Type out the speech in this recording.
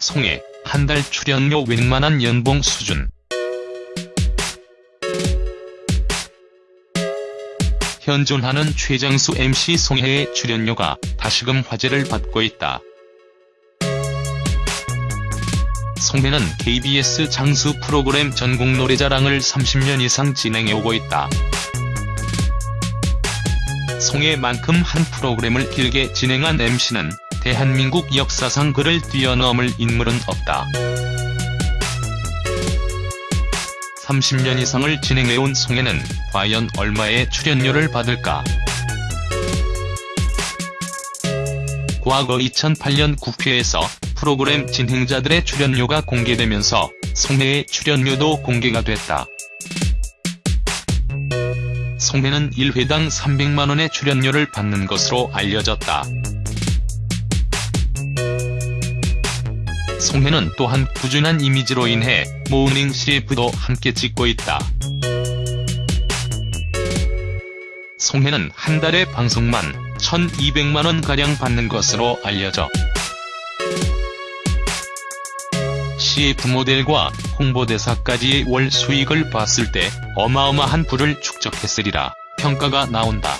송혜, 한달 출연료 웬만한 연봉 수준. 현존하는 최장수 MC 송혜의 출연료가 다시금 화제를 받고 있다. 송혜는 KBS 장수 프로그램 전국 노래자랑을 30년 이상 진행해오고 있다. 송혜만큼 한 프로그램을 길게 진행한 MC는 대한민국 역사상 그를 뛰어넘을 인물은 없다. 30년 이상을 진행해온 송혜는 과연 얼마의 출연료를 받을까? 과거 2008년 국회에서 프로그램 진행자들의 출연료가 공개되면서 송혜의 출연료도 공개가 됐다. 송혜는 1회당 300만원의 출연료를 받는 것으로 알려졌다. 송혜는 또한 꾸준한 이미지로 인해 모닝 CF도 함께 찍고 있다. 송혜는 한 달에 방송만 1200만원가량 받는 것으로 알려져 CF 모델과 홍보대사까지의 월 수익을 봤을 때 어마어마한 부를 축적했으리라 평가가 나온다.